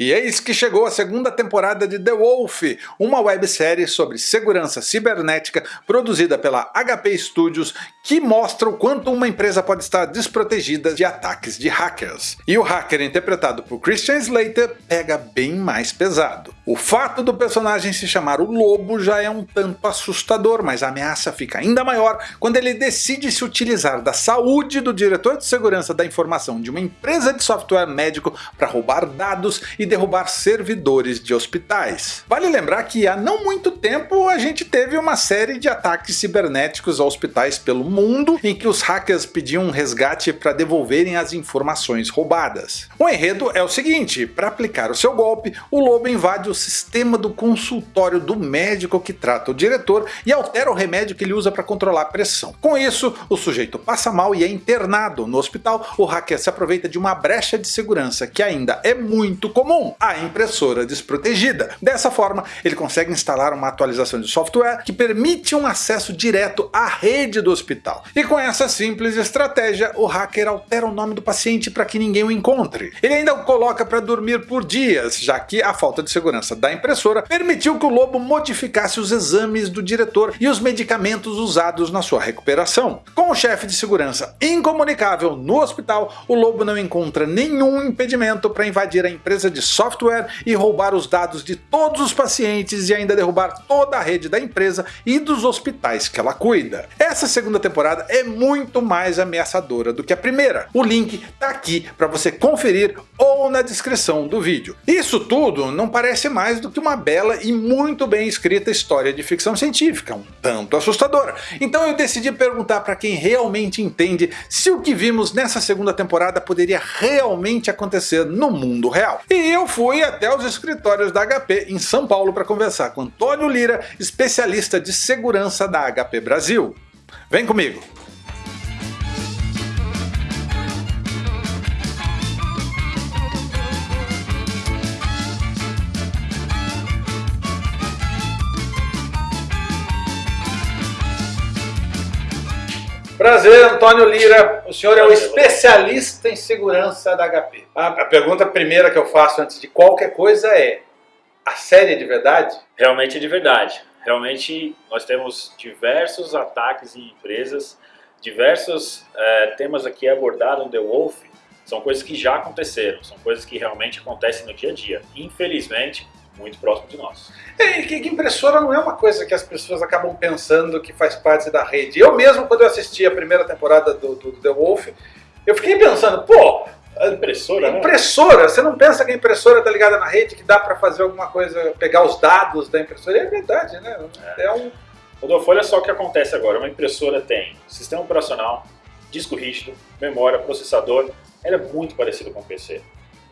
E eis que chegou a segunda temporada de The Wolf, uma websérie sobre segurança cibernética produzida pela HP Studios que mostra o quanto uma empresa pode estar desprotegida de ataques de hackers. E o hacker interpretado por Christian Slater pega bem mais pesado. O fato do personagem se chamar o Lobo já é um tanto assustador, mas a ameaça fica ainda maior quando ele decide se utilizar da saúde do diretor de segurança da informação de uma empresa de software médico para roubar dados e derrubar servidores de hospitais. Vale lembrar que há não muito tempo a gente teve uma série de ataques cibernéticos a hospitais pelo mundo em que os hackers pediam um resgate para devolverem as informações roubadas. O enredo é o seguinte, para aplicar o seu golpe, o lobo invade o sistema do consultório do médico que trata o diretor e altera o remédio que ele usa para controlar a pressão. Com isso, o sujeito passa mal e é internado. No hospital, o hacker se aproveita de uma brecha de segurança que ainda é muito comum a impressora desprotegida. Dessa forma, ele consegue instalar uma atualização de software que permite um acesso direto à rede do hospital. E com essa simples estratégia, o hacker altera o nome do paciente para que ninguém o encontre. Ele ainda o coloca para dormir por dias, já que a falta de segurança da impressora permitiu que o lobo modificasse os exames do diretor e os medicamentos usados na sua recuperação. Com o chefe de segurança incomunicável no hospital, o lobo não encontra nenhum impedimento para invadir a empresa de software e roubar os dados de todos os pacientes e ainda derrubar toda a rede da empresa e dos hospitais que ela cuida. Essa segunda temporada é muito mais ameaçadora do que a primeira. O link tá aqui para você conferir ou na descrição do vídeo. Isso tudo não parece mais do que uma bela e muito bem escrita história de ficção científica, um tanto assustadora. Então eu decidi perguntar para quem realmente entende se o que vimos nessa segunda temporada poderia realmente acontecer no mundo real. E eu fui até os escritórios da HP em São Paulo para conversar com Antônio Lira, especialista de segurança da HP Brasil. Vem comigo! Prazer, Antônio Lira. O senhor é o especialista em segurança da HP. A, pergunta primeira que eu faço antes de qualquer coisa é: a série é de verdade? Realmente é de verdade. Realmente nós temos diversos ataques em empresas, diversos é, temas aqui abordados no The Wolf. São coisas que já aconteceram, são coisas que realmente acontecem no dia a dia. Infelizmente, muito próximo de nós. É, que, impressora não é uma coisa que as pessoas acabam pensando que faz parte da rede. Eu mesmo, quando eu assisti a primeira temporada do, do, do The Wolf, eu fiquei pensando, pô, impressora, né? Impressora, você não pensa que a impressora está ligada na rede, que dá para fazer alguma coisa, pegar os dados da impressora? É verdade, né? É, é um... Rodolfo, olha só o que acontece agora. Uma impressora tem sistema operacional, disco rígido, memória, processador. Ela é muito parecida com o PC.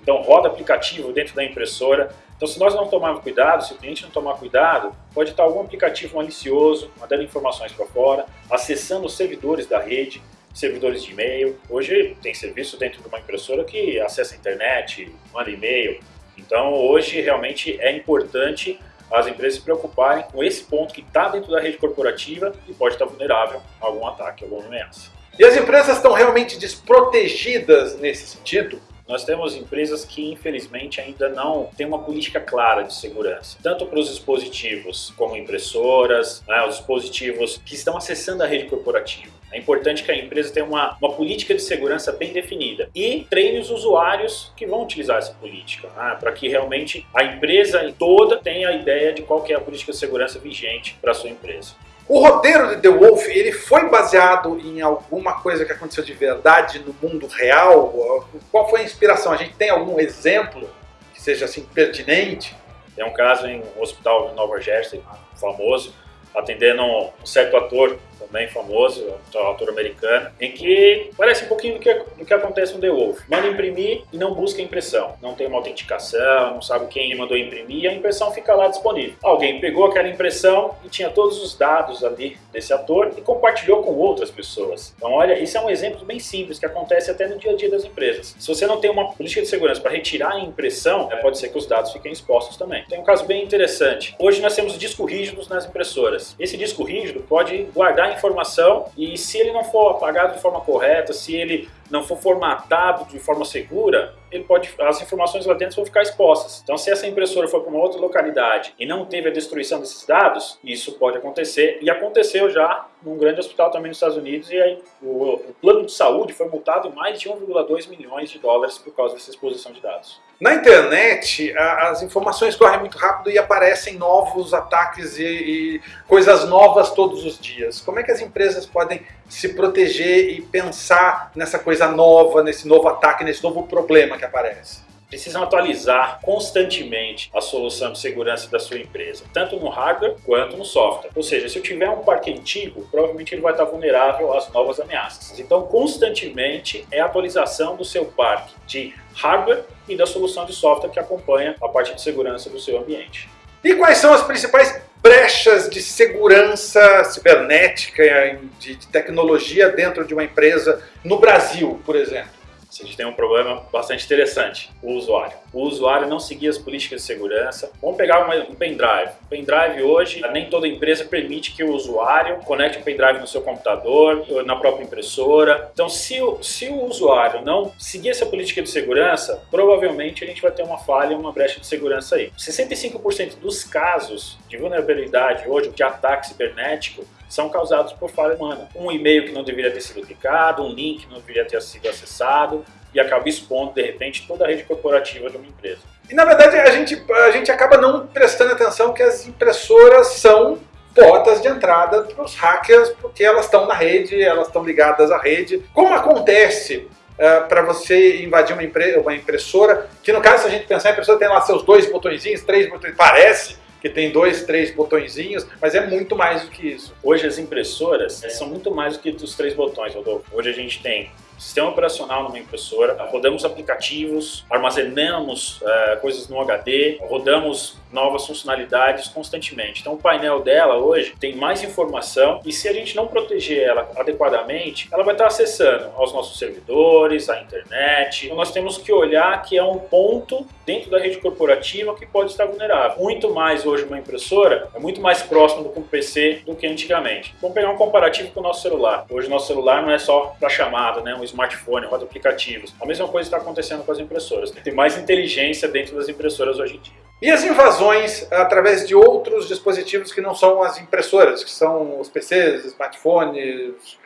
Então roda aplicativo dentro da impressora. Então se nós não tomarmos cuidado, se o cliente não tomar cuidado, pode estar algum aplicativo malicioso, mandando informações para fora, acessando os servidores da rede, servidores de e-mail. Hoje tem serviço dentro de uma impressora que acessa a internet, manda e-mail. Então hoje realmente é importante as empresas se preocuparem com esse ponto que está dentro da rede corporativa e pode estar vulnerável a algum ataque, alguma ameaça. E as empresas estão realmente desprotegidas nesse sentido? Nós temos empresas que infelizmente ainda não têm uma política clara de segurança, tanto para os dispositivos como impressoras, né, os dispositivos que estão acessando a rede corporativa. É importante que a empresa tenha uma, uma política de segurança bem definida e treine os usuários que vão utilizar essa política, né, para que realmente a empresa toda tenha a ideia de qual é a política de segurança vigente para a sua empresa. O roteiro de The Wolf ele foi baseado em alguma coisa que aconteceu de verdade no mundo real? Qual foi a inspiração? A gente tem algum exemplo que seja assim pertinente? Tem um caso em um hospital de Nova Jersey, famoso, atendendo um certo ator também famoso, autor americano, em que parece um pouquinho do que, do que acontece no The Wolf. Manda imprimir e não busca impressão. Não tem uma autenticação, não sabe quem mandou imprimir a impressão fica lá disponível. Alguém pegou aquela impressão e tinha todos os dados ali desse ator e compartilhou com outras pessoas. Então olha, isso é um exemplo bem simples que acontece até no dia a dia das empresas. Se você não tem uma política de segurança para retirar a impressão, é, pode ser que os dados fiquem expostos também. Tem um caso bem interessante. Hoje nós temos discos rígidos nas impressoras. Esse disco rígido pode guardar informação e se ele não for apagado de forma correta, se ele não for formatado de forma segura, ele pode, as informações lá dentro vão ficar expostas. Então, se essa impressora for para uma outra localidade e não teve a destruição desses dados, isso pode acontecer e aconteceu já num grande hospital também nos Estados Unidos e aí o, o plano de saúde foi multado em mais de 1,2 milhões de dólares por causa dessa exposição de dados. Na internet, a, as informações correm muito rápido e aparecem novos ataques e, e coisas novas todos os dias. Como é que as empresas podem se proteger e pensar nessa coisa nova, nesse novo ataque, nesse novo problema que aparece? precisam atualizar constantemente a solução de segurança da sua empresa, tanto no hardware quanto no software. Ou seja, se eu tiver um parque antigo, provavelmente ele vai estar vulnerável às novas ameaças. Então, constantemente é a atualização do seu parque de hardware e da solução de software que acompanha a parte de segurança do seu ambiente. E quais são as principais brechas de segurança cibernética, de tecnologia dentro de uma empresa no Brasil, por exemplo? A gente tem um problema bastante interessante, o usuário. O usuário não seguia as políticas de segurança. Vamos pegar um pendrive. O pendrive hoje, nem toda empresa permite que o usuário conecte o pendrive no seu computador, na própria impressora. Então, se o, se o usuário não seguir essa política de segurança, provavelmente a gente vai ter uma falha, uma brecha de segurança aí. 65% dos casos de vulnerabilidade hoje, de ataque cibernético, são causados por falha humana. Um e-mail que não deveria ter sido clicado, um link que não deveria ter sido acessado e acaba expondo, de repente, toda a rede corporativa de uma empresa. E na verdade a gente, a gente acaba não prestando atenção que as impressoras são portas de entrada para os hackers, porque elas estão na rede, elas estão ligadas à rede. Como acontece uh, para você invadir uma, impre uma impressora, que no caso se a gente pensar, a impressora tem lá seus dois botõezinhos, três botões, parece, que tem dois, três botõezinhos, mas é muito mais do que isso. Hoje as impressoras são muito mais do que os três botões, Rodolfo. Hoje a gente tem sistema operacional numa impressora, rodamos aplicativos, armazenamos é, coisas no HD, rodamos novas funcionalidades constantemente. Então o painel dela hoje tem mais informação e se a gente não proteger ela adequadamente, ela vai estar acessando aos nossos servidores, à internet. Então nós temos que olhar que é um ponto dentro da rede corporativa que pode estar vulnerável. Muito mais hoje uma impressora é muito mais próximo do que um PC do que antigamente. Vamos pegar um comparativo com o nosso celular. Hoje nosso celular não é só para chamada, né? um smartphone, roda aplicativos. A mesma coisa está acontecendo com as impressoras. Tem mais inteligência dentro das impressoras hoje em dia. E as invasões através de outros dispositivos que não são as impressoras, que são os PCs, smartphones,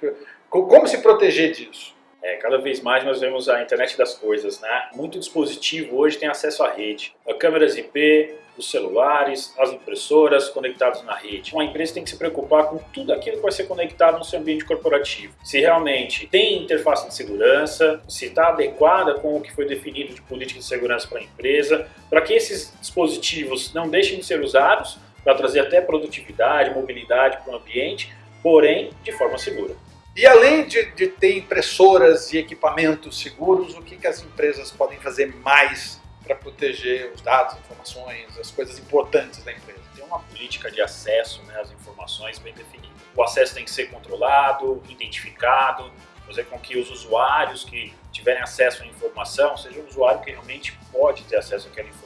como se proteger disso? É, cada vez mais nós vemos a internet das coisas, né? Muito dispositivo hoje tem acesso à rede. Câmeras IP, os celulares, as impressoras conectados na rede. Uma empresa tem que se preocupar com tudo aquilo que vai ser conectado no seu ambiente corporativo. Se realmente tem interface de segurança, se está adequada com o que foi definido de política de segurança para a empresa, para que esses dispositivos não deixem de ser usados para trazer até produtividade, mobilidade para o ambiente, porém de forma segura. E além de, de, ter impressoras e equipamentos seguros, o que, que as empresas podem fazer mais para proteger os dados, informações, as coisas importantes da empresa? Tem uma política de acesso né, às informações bem definida. O acesso tem que ser controlado, identificado, fazer com que os usuários que tiverem acesso à informação seja um usuário que realmente pode ter acesso àquela informação.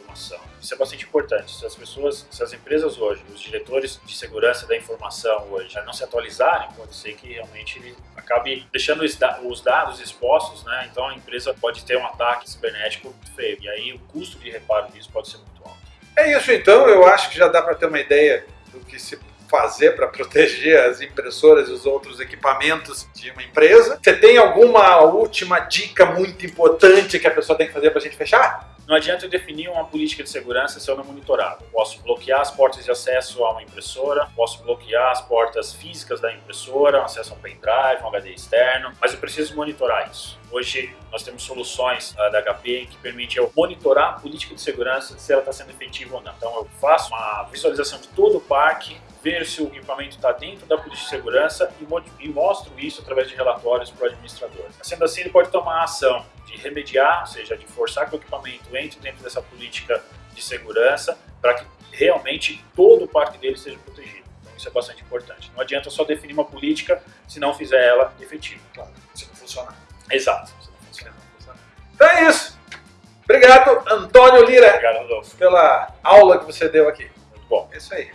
Isso é bastante importante. Se as pessoas, se as empresas hoje, os diretores de segurança da informação hoje não se atualizarem, pode ser que realmente ele acabe deixando os dados expostos, né? Então a empresa pode ter um ataque cibernético feio. E aí o custo de reparo disso pode ser muito alto. É isso então, eu acho que já dá para ter uma ideia do que se fazer para proteger as impressoras e os outros equipamentos de uma empresa. Você tem alguma última dica muito importante que a pessoa tem que fazer para a gente fechar? Não adianta eu definir uma política de segurança se eu não monitorado. Posso bloquear as portas de acesso a uma impressora, posso bloquear as portas físicas da impressora, acesso a um pendrive, um HD externo, mas eu preciso monitorar isso. Hoje nós temos soluções da HP que permitem eu monitorar a política de segurança se ela está sendo efetiva ou não. Então eu faço uma visualização de todo o parque, ver se o equipamento está dentro da política de segurança e, e mostro isso através de relatórios para o administrador. Sendo assim, ele pode tomar ação de remediar, ou seja, de forçar que o equipamento entre dentro dessa política de segurança para que realmente todo o parque dele seja protegido. Então isso é bastante importante. Não adianta só definir uma política se não fizer ela efetiva. Claro, se não funcionar. Exato. Se não funcionar. Então é isso. Obrigado, Antônio Lira, Obrigado, pela aula que você deu aqui. Muito bom. É isso aí.